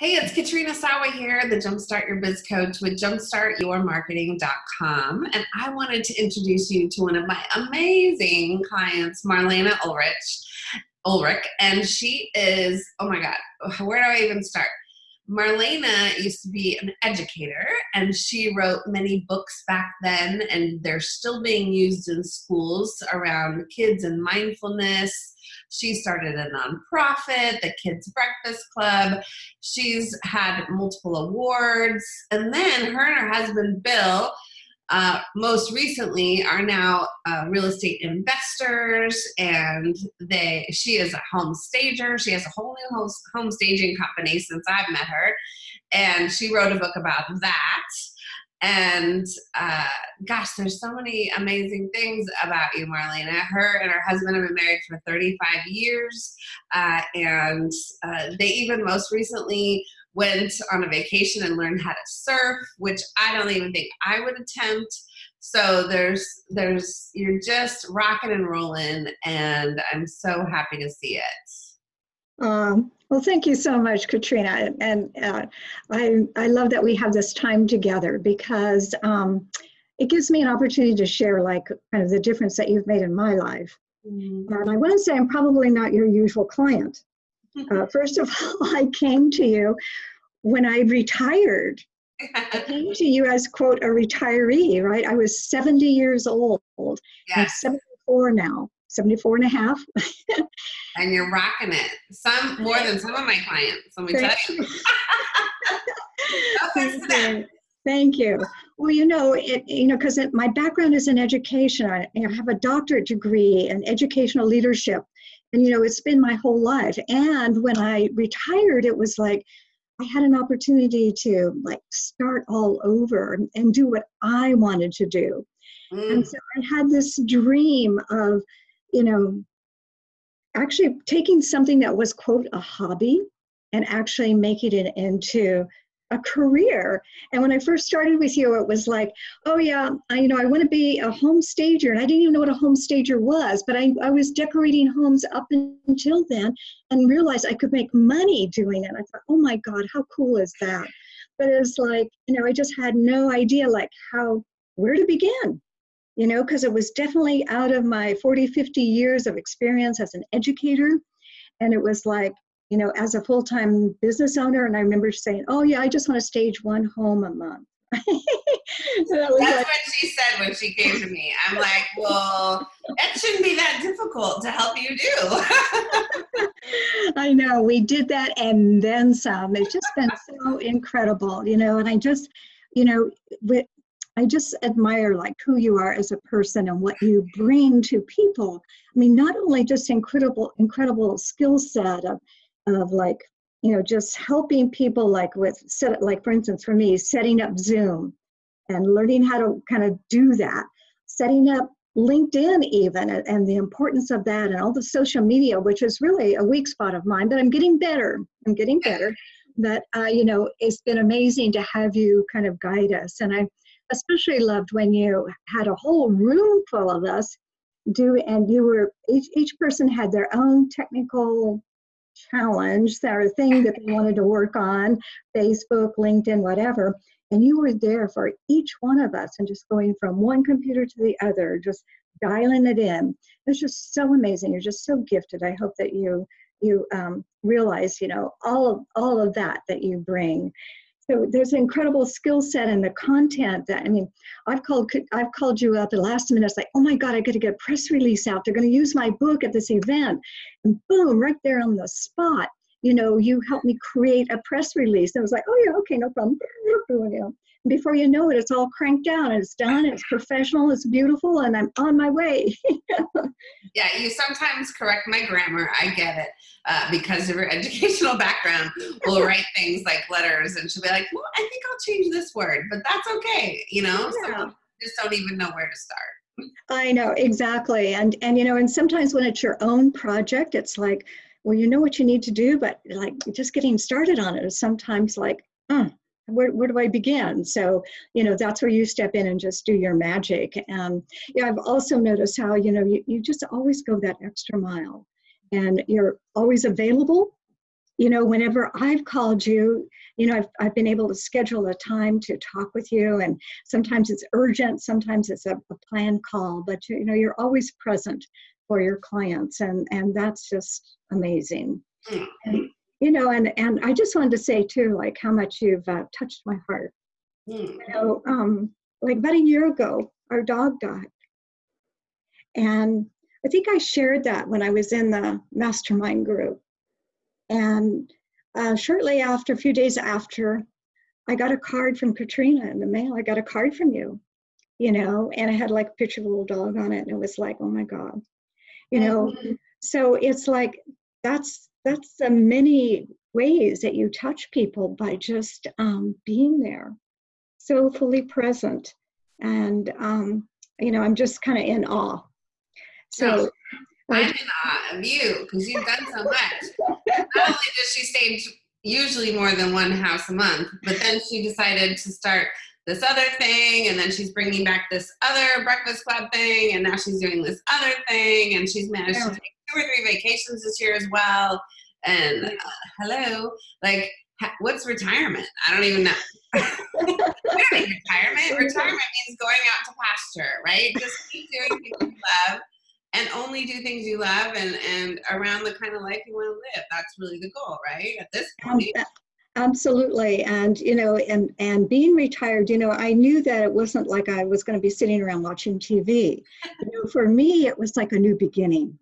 Hey, it's Katrina Sawa here, the Jumpstart Your Biz Coach with jumpstartyourmarketing.com. And I wanted to introduce you to one of my amazing clients, Marlena Ulrich. Ulrich, and she is, oh my God, where do I even start? Marlena used to be an educator and she wrote many books back then and they're still being used in schools around kids and mindfulness. She started a nonprofit, the Kids Breakfast Club. She's had multiple awards. And then her and her husband, Bill, uh, most recently are now uh, real estate investors and they she is a home stager. She has a whole new home, home staging company since i've met her and she wrote a book about that. And uh, gosh there's so many amazing things about you marlena. Her and her husband have been married for 35 years uh, and uh, they even most recently went on a vacation and learned how to surf, which I don't even think I would attempt. So there's there's you're just rocking and rolling, and I'm so happy to see it. Um, well, thank you so much, Katrina, and uh, I I love that we have this time together because um, it gives me an opportunity to share like kind of the difference that you've made in my life. Mm-hmm. And I want to say I'm probably not your usual client. Uh, first of all, I came to you when I retired. I came to you as, quote, a retiree, right? I was 70 years old. Yes. I'm 74 now, 74 and a half. and you're rocking it. Some more than some of my clients, let me Thank tell you. Thank you. Thank you. Well, you know, it, you know, because my background is in education. I, I have a doctorate degree in educational leadership, and you know, it's been my whole life. And when I retired, it was like, I had an opportunity to like start all over and do what I wanted to do. Mm. And so I had this dream of, you know, actually taking something that was, quote, a hobby and actually making it into a career. And when I first started with you, it was like, oh yeah, I, you know, I want to be a home stager. And I didn't even know what a home stager was, but I, I was decorating homes up until then and realized I could make money doing it. I thought, oh my God, how cool is that? But it's like, you know, I just had no idea like how, where to begin you know, because it was definitely out of my 40, 50 years of experience as an educator. And it was like, you know, as a full time business owner. And I remember saying, oh, yeah, I just want to stage one home a month. That's like, what she said when she came to me. I'm like, well, it shouldn't be that difficult to help you do. I know. We did that and then some. It's just been so incredible, you know, and I just, you know, with, I just admire like who you are as a person and what you bring to people. I mean, not only just incredible, incredible skill set of of like you know just helping people like with set like for instance for me setting up zoom and learning how to kind of do that setting up linkedin even and the importance of that and all the social media which is really a weak spot of mine but i'm getting better i'm getting better. But uh, you know it's been amazing to have you kind of guide us and i especially loved when you had a whole room full of us do and you were each, each person had their own technical challenge or thing that they wanted to work on, Facebook, LinkedIn, whatever. And you were there for each one of us and just going from one computer to the other, just dialing it in. It's just so amazing. You're just so gifted. I hope that you you um, realize, you know, all of all of that that you bring so there's an incredible skill set and the content that I mean, I've called I've called you at the last minute. It's like, oh my God, I got to get a press release out. They're going to use my book at this event, and boom, right there on the spot. You know, you helped me create a press release. And I was like, oh yeah, okay, no problem. Before you know it, it's all cranked down. and it's done. It's professional. It's beautiful, and I'm on my way. yeah, you sometimes correct my grammar. I get it uh, because of her educational background, We'll write things like letters and she'll be like, well, I think I'll change this word, but that's okay. You know, yeah. some just don't even know where to start. I know exactly, and and you know, and sometimes when it's your own project, it's like, well, you know what you need to do, but like just getting started on it is sometimes like, mm, where, where do I begin? So, you know, that's where you step in and just do your magic. And yeah, I've also noticed how, you know, you, you just always go that extra mile and you're always available you know, whenever I've called you, you know, I've, I've been able to schedule a time to talk with you. And sometimes it's urgent, sometimes it's a, a planned call, but you know, you're always present for your clients. And, and that's just amazing. Mm. And, you know, and, and I just wanted to say too, like how much you've uh, touched my heart. Mm. You know, um, like about a year ago, our dog died. And I think I shared that when I was in the mastermind group. And uh, shortly after, a few days after, I got a card from Katrina in the mail. I got a card from you, you know, and I had like a picture of a little dog on it. And it was like, oh my God, you know. Mm-hmm. So it's like that's that's the many ways that you touch people by just um, being there, so fully present, and um, you know, I'm just kind of in awe. So. I'm in awe of you because you've done so much. Not only does she stage usually more than one house a month, but then she decided to start this other thing and then she's bringing back this other breakfast club thing and now she's doing this other thing and she's managed to take two or three vacations this year as well. And uh, hello like what's retirement? I don't even know. Retirement? Retirement means going out to pasture right? Just keep doing things you love and only do things you love and and around the kind of life you want to live. That's really the goal right? At this point. absolutely. And you know and and being retired you know i knew that it wasn't like i was going to be sitting around watching tv you know for me it was like a new beginning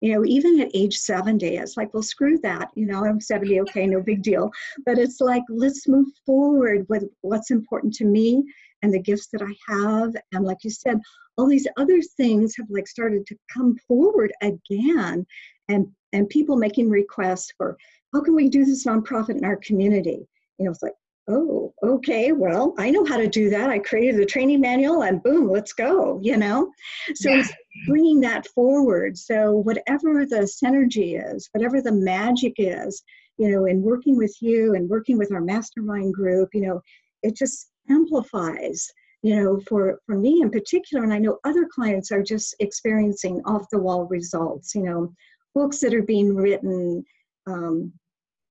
you know even at age 70 it's like well screw that you know i'm 70 okay no big deal. But it's like let's move forward with what's important to me and the gifts that i have. And like you said all these other things have like started to come forward again. And and people making requests for how can we do this nonprofit in our community? You know it's like oh okay well i know how to do that. I created a training manual and boom let's go you know? So yeah. Bringing that forward. So whatever the synergy is whatever the magic is you know in working with you and working with our mastermind group you know it just amplifies you know, for, for me in particular, and I know other clients are just experiencing off the wall results, you know, books that are being written, um,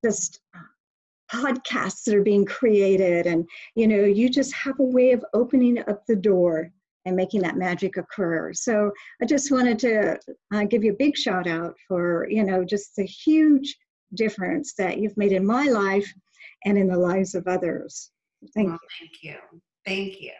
just podcasts that are being created, and, you know, you just have a way of opening up the door and making that magic occur. So I just wanted to uh, give you a big shout out for, you know, just the huge difference that you've made in my life and in the lives of others. Thank well, you. Thank you. Thank you.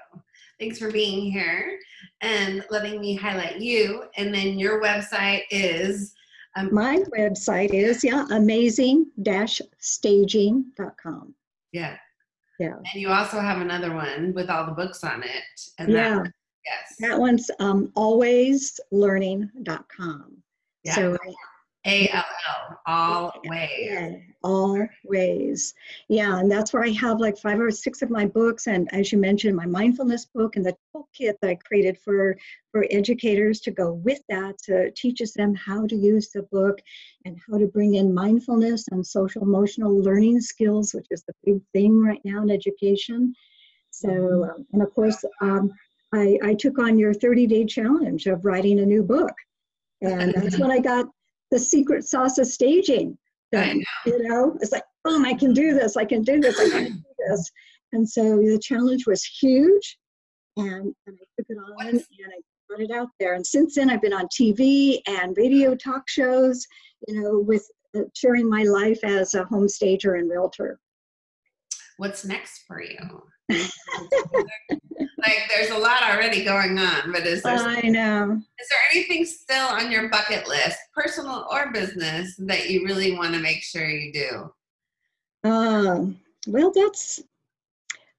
Thanks for being here and letting me highlight you. And then your website is um, my website is yeah amazing-staging.com. Yeah. Yeah. And you also have another one with all the books on it. And yeah. That, yes. That one's um, allwayslearning.com. Yeah. So a L L, all ways. all ways. Yeah, and that's where I have like five or six of my books, and as you mentioned, my mindfulness book and the toolkit that I created for for educators to go with that to teaches them how to use the book and how to bring in mindfulness and social emotional learning skills, which is the big thing right now in education. So, mm-hmm. um, and of course, um, I, I took on your 30 day challenge of writing a new book. And that's when I got the secret sauce of staging. Done, you know, it's like, boom, I can do this, I can do this, I can do this. And so the challenge was huge. And, and I took it on and I put it out there. And since then, I've been on TV and radio talk shows, you know, with uh, sharing my life as a home stager and realtor. What's next for you? Like there's a lot already going on, but is there I know. Is there anything still on your bucket list, personal or business, that you really want to make sure you do? Um, well, that's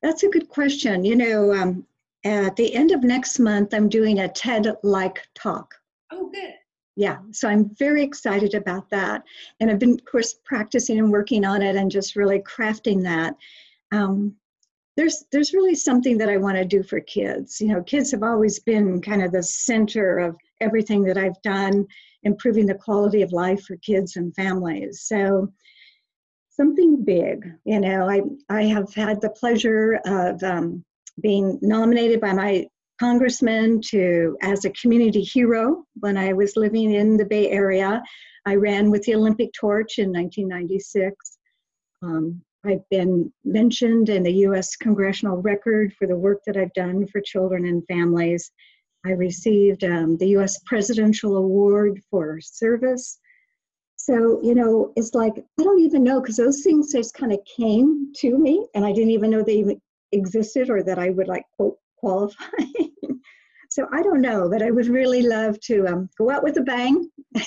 that's a good question. You know, um, at the end of next month, I'm doing a TED-like talk. Oh, good. Yeah, so I'm very excited about that, and I've been, of course, practicing and working on it, and just really crafting that. Um, there's there's really something that I want to do for kids. You know, kids have always been kind of the center of everything that I've done, improving the quality of life for kids and families. So something big. You know, I I have had the pleasure of um, being nominated by my congressman to as a community hero when I was living in the Bay Area. I ran with the Olympic torch in 1996. Um, I've been mentioned in the U.S. Congressional Record for the work that I've done for children and families. I received um, the U.S. Presidential Award for Service. So, you know, it's like, I don't even know because those things just kind of came to me and I didn't even know they even existed or that I would like, quote, qualify. so I don't know, but I would really love to um, go out with a bang. well,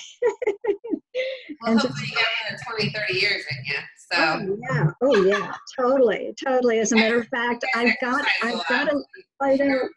And hopefully you got another 20, 30 years in you. Oh, so Oh yeah, oh yeah, totally, totally. As a matter of fact, I've got, I've got out.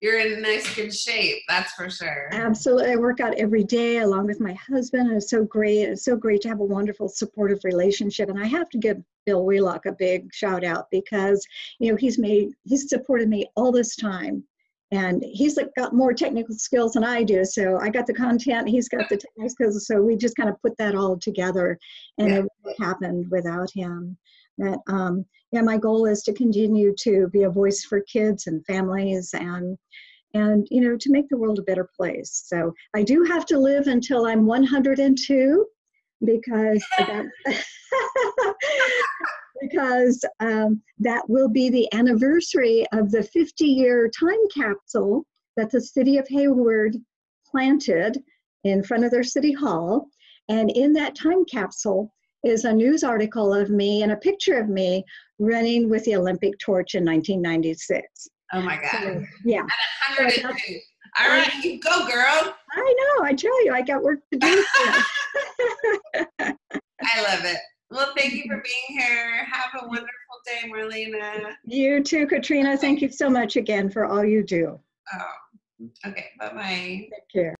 you're in nice good shape, that's for sure. Absolutely, I work out every day along with my husband, and it's so great. It's so great to have a wonderful, supportive relationship. And I have to give Bill Wheelock a big shout out because you know he's made, he's supported me all this time, and he's got more technical skills than I do. So I got the content, he's got the technical skills. So we just kind of put that all together, and Yeah. it happened without him. That um, yeah, my goal is to continue to be a voice for kids and families and and you know to make the world a better place so i do have to live until i'm 102 because that, because um, that will be the anniversary of the 50 year time capsule that the city of hayward planted in front of their city hall and in that time capsule is a news article of me and a picture of me running with the olympic torch in 1996 Oh my God. so, yeah 102. All right, you go, girl. I know. I tell you, I got work to do. I love it. Well, thank you for being here. Have a wonderful day, Marlena. you too, Katrina. Thank you so much again for all you do. Oh, okay. Bye bye. Take care.